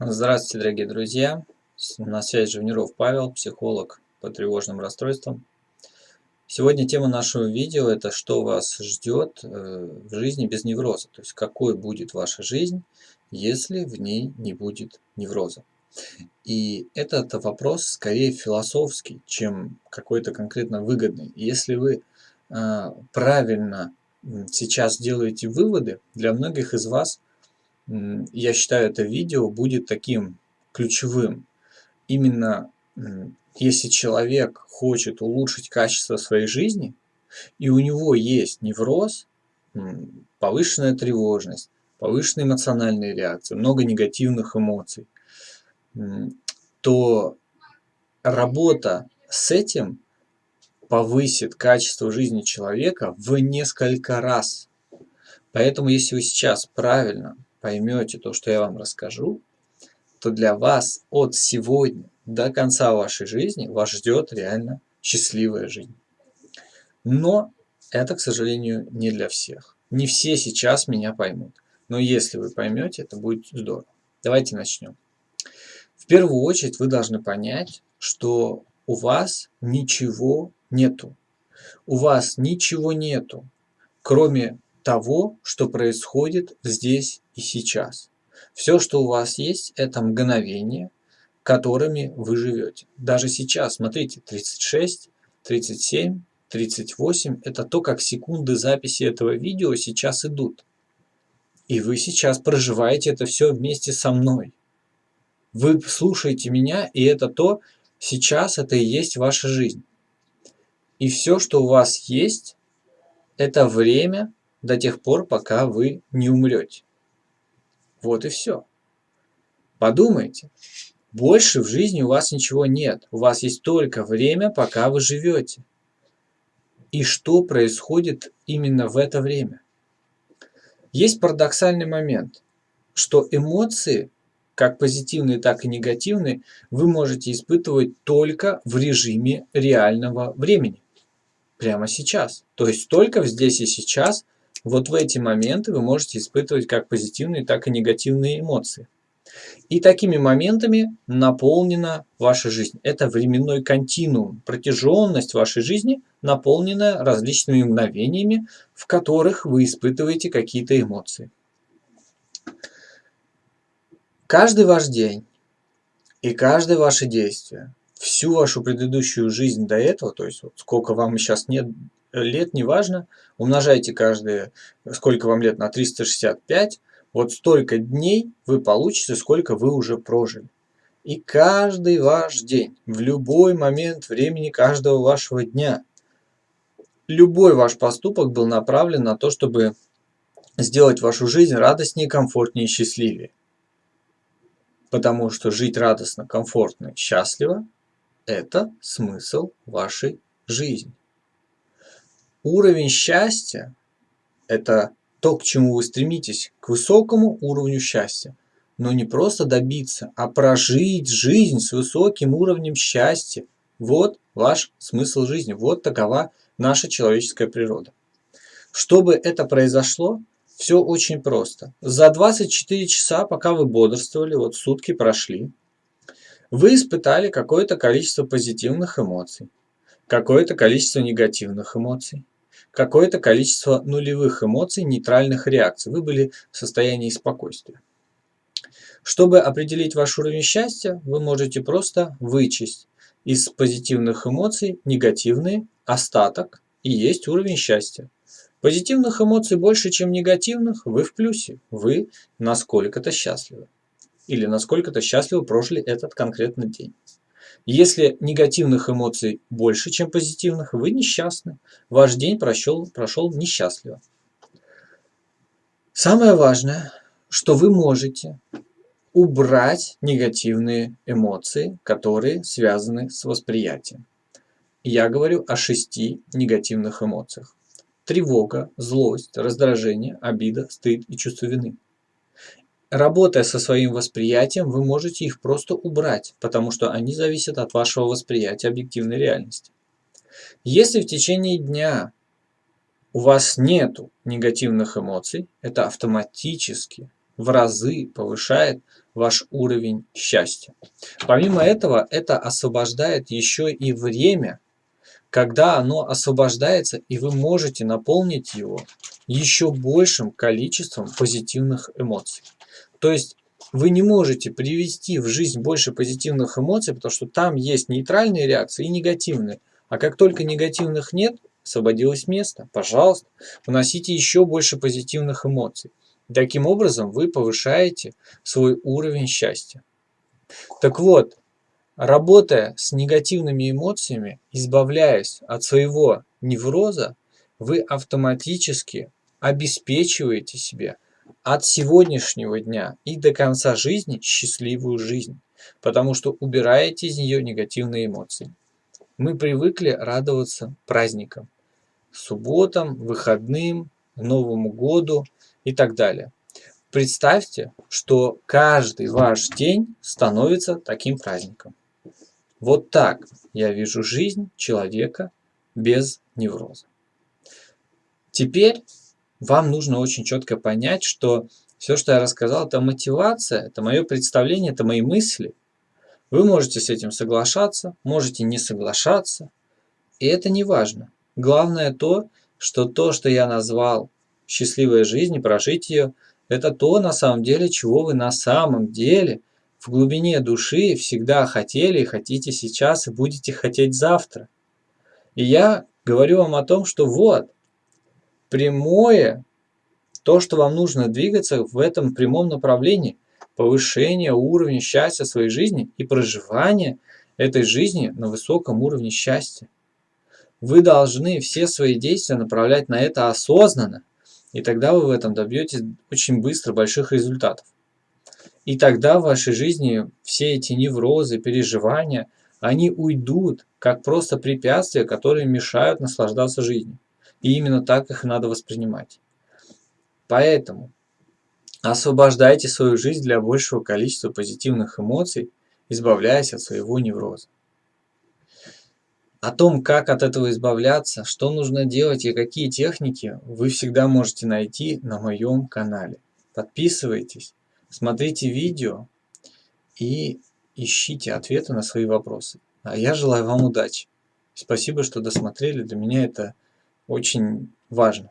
Здравствуйте, дорогие друзья! На связи Живниров Павел, психолог по тревожным расстройствам. Сегодня тема нашего видео – это что вас ждет э, в жизни без невроза. То есть, какой будет ваша жизнь, если в ней не будет невроза. И этот вопрос скорее философский, чем какой-то конкретно выгодный. Если вы э, правильно сейчас делаете выводы, для многих из вас – я считаю, это видео будет таким ключевым. Именно если человек хочет улучшить качество своей жизни, и у него есть невроз, повышенная тревожность, повышенная эмоциональная реакция, много негативных эмоций, то работа с этим повысит качество жизни человека в несколько раз. Поэтому, если вы сейчас правильно поймете то, что я вам расскажу, то для вас от сегодня до конца вашей жизни вас ждет реально счастливая жизнь. Но это, к сожалению, не для всех. Не все сейчас меня поймут. Но если вы поймете, это будет здорово. Давайте начнем. В первую очередь вы должны понять, что у вас ничего нету. У вас ничего нету, кроме того, что происходит здесь и сейчас. Все, что у вас есть, это мгновения, которыми вы живете. Даже сейчас, смотрите, 36, 37, 38 – это то, как секунды записи этого видео сейчас идут. И вы сейчас проживаете это все вместе со мной. Вы слушаете меня, и это то, сейчас это и есть ваша жизнь. И все, что у вас есть, это время, до тех пор, пока вы не умрете. Вот и все. Подумайте. Больше в жизни у вас ничего нет. У вас есть только время, пока вы живете. И что происходит именно в это время? Есть парадоксальный момент, что эмоции, как позитивные, так и негативные, вы можете испытывать только в режиме реального времени. Прямо сейчас. То есть только здесь и сейчас – вот в эти моменты вы можете испытывать как позитивные, так и негативные эмоции. И такими моментами наполнена ваша жизнь. Это временной континуум, протяженность вашей жизни, наполненная различными мгновениями, в которых вы испытываете какие-то эмоции. Каждый ваш день и каждое ваше действие, всю вашу предыдущую жизнь до этого, то есть вот сколько вам сейчас нет лет, неважно, умножайте каждые, сколько вам лет, на 365, вот столько дней вы получите, сколько вы уже прожили. И каждый ваш день, в любой момент времени каждого вашего дня, любой ваш поступок был направлен на то, чтобы сделать вашу жизнь радостнее, комфортнее и счастливее. Потому что жить радостно, комфортно, счастливо – это смысл вашей жизни. Уровень счастья – это то, к чему вы стремитесь, к высокому уровню счастья. Но не просто добиться, а прожить жизнь с высоким уровнем счастья. Вот ваш смысл жизни, вот такова наша человеческая природа. Чтобы это произошло, все очень просто. За 24 часа, пока вы бодрствовали, вот сутки прошли, вы испытали какое-то количество позитивных эмоций, какое-то количество негативных эмоций, какое-то количество нулевых эмоций, нейтральных реакций. Вы были в состоянии спокойствия. Чтобы определить ваш уровень счастья, вы можете просто вычесть из позитивных эмоций негативные, остаток и есть уровень счастья. Позитивных эмоций больше, чем негативных, вы в плюсе. Вы насколько-то счастливы. Или насколько-то счастливо прожили этот конкретный день. Если негативных эмоций больше, чем позитивных, вы несчастны. Ваш день прошел, прошел несчастливо. Самое важное, что вы можете убрать негативные эмоции, которые связаны с восприятием. Я говорю о шести негативных эмоциях. Тревога, злость, раздражение, обида, стыд и чувство вины. Работая со своим восприятием, вы можете их просто убрать, потому что они зависят от вашего восприятия объективной реальности. Если в течение дня у вас нету негативных эмоций, это автоматически в разы повышает ваш уровень счастья. Помимо этого, это освобождает еще и время, когда оно освобождается, и вы можете наполнить его еще большим количеством позитивных эмоций. То есть вы не можете привести в жизнь больше позитивных эмоций, потому что там есть нейтральные реакции и негативные. А как только негативных нет, освободилось место, пожалуйста, вносите еще больше позитивных эмоций. Таким образом вы повышаете свой уровень счастья. Так вот, работая с негативными эмоциями, избавляясь от своего невроза, вы автоматически обеспечиваете себе от сегодняшнего дня и до конца жизни счастливую жизнь, потому что убираете из нее негативные эмоции. Мы привыкли радоваться праздникам, субботам, выходным, Новому году и так далее. Представьте, что каждый ваш день становится таким праздником. Вот так я вижу жизнь человека без невроза. Теперь вам нужно очень четко понять, что все, что я рассказал, это мотивация, это мое представление, это мои мысли. Вы можете с этим соглашаться, можете не соглашаться, и это не важно. Главное то, что то, что я назвал счастливой жизнью, прожить ее, это то, на самом деле, чего вы на самом деле в глубине души всегда хотели и хотите сейчас и будете хотеть завтра. И я говорю вам о том, что вот, прямое, то, что вам нужно двигаться в этом прямом направлении, повышение уровня счастья своей жизни и проживание этой жизни на высоком уровне счастья. Вы должны все свои действия направлять на это осознанно, и тогда вы в этом добьетесь очень быстро больших результатов. И тогда в вашей жизни все эти неврозы, переживания, они уйдут как просто препятствия, которые мешают наслаждаться жизнью. И именно так их надо воспринимать. Поэтому освобождайте свою жизнь для большего количества позитивных эмоций, избавляясь от своего невроза. О том, как от этого избавляться, что нужно делать и какие техники, вы всегда можете найти на моем канале. Подписывайтесь, смотрите видео и ищите ответы на свои вопросы. А я желаю вам удачи. Спасибо, что досмотрели. Для меня это очень важно.